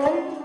Música